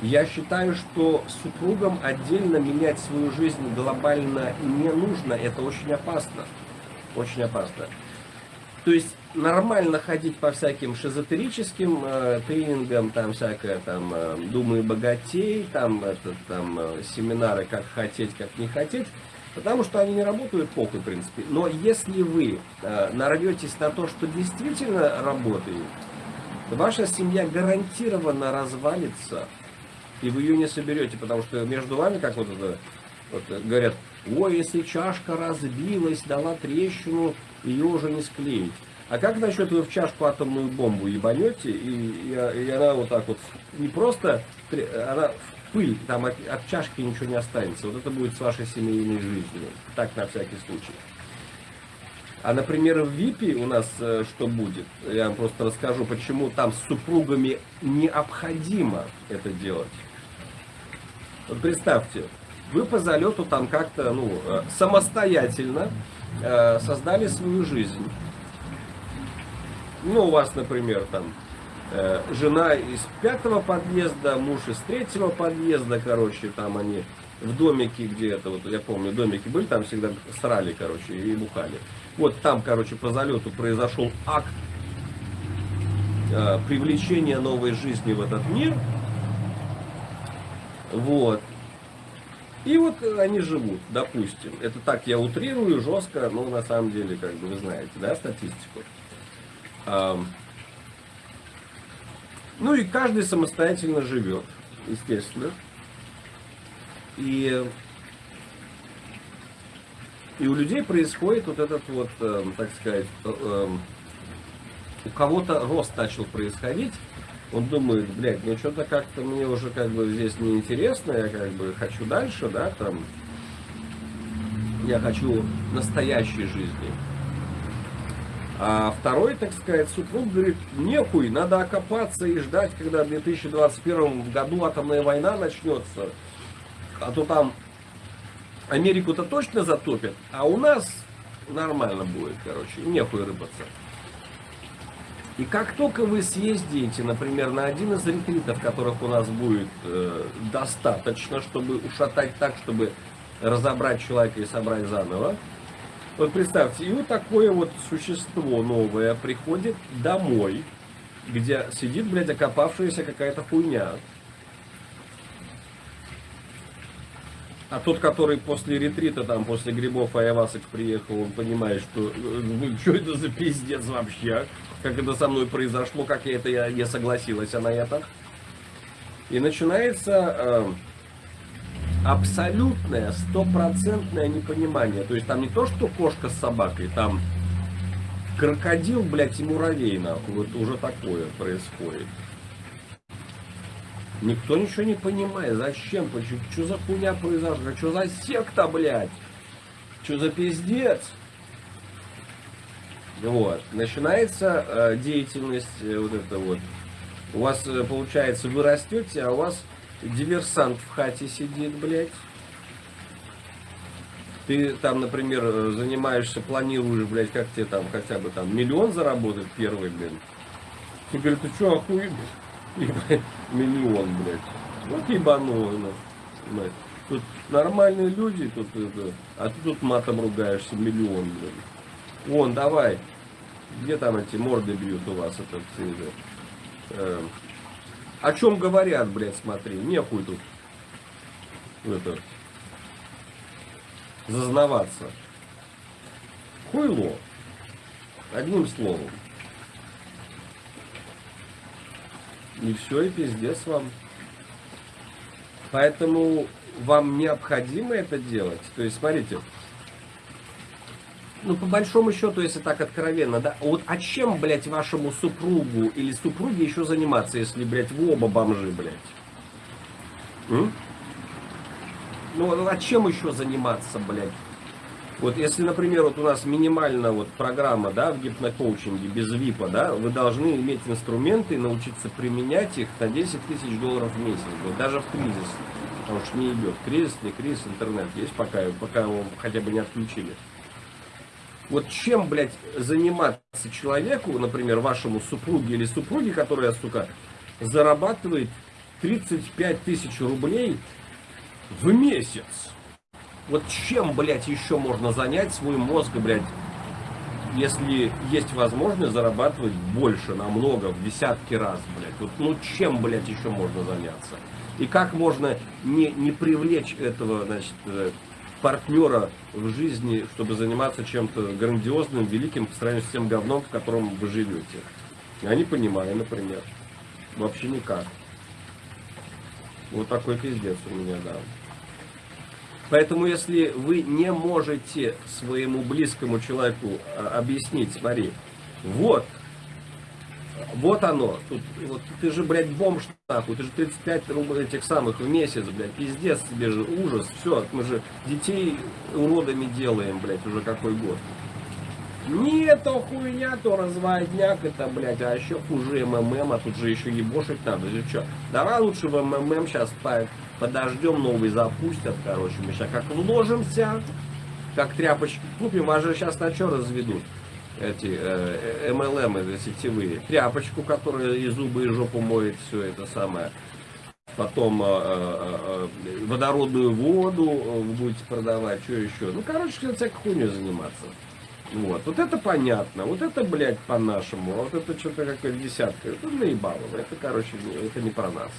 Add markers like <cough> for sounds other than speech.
Я считаю, что супругам отдельно менять свою жизнь глобально не нужно. Это очень опасно. Очень опасно. То есть нормально ходить по всяким шизотерическим э, тренингам, там всякое, там, э, думай богатей, там, это, там, э, семинары, как хотеть, как не хотеть, потому что они не работают похуй, в принципе. Но если вы э, нарветесь на то, что действительно работает, ваша семья гарантированно развалится, и вы ее не соберете, потому что между вами, как вот это, вот, говорят, ой, если чашка разбилась, дала трещину, ее уже не склеить. А как насчет вы в чашку атомную бомбу ебанете, и, и, и она вот так вот, не просто, она в пыль, там от, от чашки ничего не останется. Вот это будет с вашей семейной жизнью. Так, на всякий случай. А, например, в ВИПе у нас э, что будет? Я вам просто расскажу, почему там с супругами необходимо это делать. Вот представьте, вы по залету там как-то ну, э, самостоятельно э, создали свою жизнь. Ну, у вас, например, там э, жена из пятого подъезда, муж из третьего подъезда, короче, там они в домике где-то, вот я помню, домики были, там всегда срали, короче, и бухали. Вот там, короче, по залету произошел акт э, привлечения новой жизни в этот мир. Вот. И вот они живут, допустим. Это так я утрирую жестко, но на самом деле, как бы вы знаете, да, статистику. Ну и каждый самостоятельно живет, естественно. И, и у людей происходит вот этот вот, э, так сказать, э, э, у кого-то рост начал происходить, он думает, блядь, ну что-то как-то мне уже как бы здесь неинтересно, я как бы хочу дальше, да, там, я хочу настоящей жизни. А второй, так сказать, супруг говорит, нехуй, надо окопаться и ждать, когда в 2021 году атомная война начнется. А то там Америку-то точно затопят, а у нас нормально будет, короче, нехуй рыбаться. И как только вы съездите, например, на один из ретритов, которых у нас будет э, достаточно, чтобы ушатать так, чтобы разобрать человека и собрать заново, вот представьте, и вот такое вот существо новое приходит домой, где сидит, блядь, окопавшаяся какая-то хуйня. А тот, который после ретрита, там, после грибов айвасок приехал, он понимает, что ну, <laughs> что это за пиздец вообще, как это со мной произошло, как я это, я не согласилась на это. И начинается э, абсолютное, стопроцентное непонимание. То есть там не то, что кошка с собакой, там крокодил, блядь, и муравей, нахуй. Вот уже такое происходит. Никто ничего не понимает. Зачем? Почему? Что за хуйня произошла? Что за секта, блядь? Что за пиздец? Вот. Начинается э, деятельность э, вот это вот. У вас, э, получается, вы растете, а у вас диверсант в хате сидит, блядь. Ты там, например, занимаешься, планируешь, блядь, как тебе там хотя бы там миллион заработать первый, блин. Говоришь, ты что, охуел? <laughs> Миллион, блядь. Вот ебануло. Тут нормальные люди, тут это, а ты тут матом ругаешься, миллион, блядь. Вон, давай. Где там эти морды бьют у вас, этот, э, о чем говорят, блядь, смотри, нехуй тут это, зазнаваться. Хуйло. Одним словом. И все, и пиздец вам. Поэтому вам необходимо это делать. То есть, смотрите, ну, по большому счету, если так откровенно, да, вот а чем, блядь, вашему супругу или супруге еще заниматься, если, блядь, вы оба бомжи, блядь? М? Ну, а чем еще заниматься, блядь? Вот если, например, вот у нас минимально вот программа, да, в гипнокоучинге, без ВИПа, да, вы должны иметь инструменты научиться применять их на 10 тысяч долларов в месяц, вот, даже в кризис. Потому что не идет. Кризис, не кризис, интернет есть, пока, пока его хотя бы не отключили. Вот чем, блядь, заниматься? человеку, например, вашему супруге или супруге, которая, сука, зарабатывает 35 тысяч рублей в месяц. Вот чем, блядь, еще можно занять свой мозг, блядь, если есть возможность зарабатывать больше, намного, в десятки раз, блядь. Вот, ну чем, блядь, еще можно заняться? И как можно не, не привлечь этого, значит, э, партнера в жизни, чтобы заниматься чем-то грандиозным, великим по сравнению с тем говном, в котором вы живете. Я не понимаю, например. Вообще никак. Вот такой пиздец у меня, да. Поэтому, если вы не можете своему близкому человеку а, объяснить, смотри, вот, вот оно, тут, вот, ты же, блядь, бомж, нахуй, ты же 35 рублей этих самых в месяц, блядь, пиздец тебе же, ужас, все, мы же детей уродами делаем, блядь, уже какой год. Нет, то хуйня, то разводняк, это, блядь, а еще хуже МММ, а тут же еще ебошить надо, или что? Давай лучше в МММ сейчас подождем, новый запустят, короче, мы сейчас как вложимся, как тряпочки купим, а же сейчас на что разведут? эти э, MLM, это сетевые, тряпочку, которая и зубы, и жопу моет, все это самое. Потом э, э, э водородную воду э, будете продавать, что еще. Ну, короче, всякой хуйней заниматься. Вот, вот это понятно, вот это, блядь, по-нашему, а вот это что-то какая-то десятка, это наебало, это, короче, это не про нас.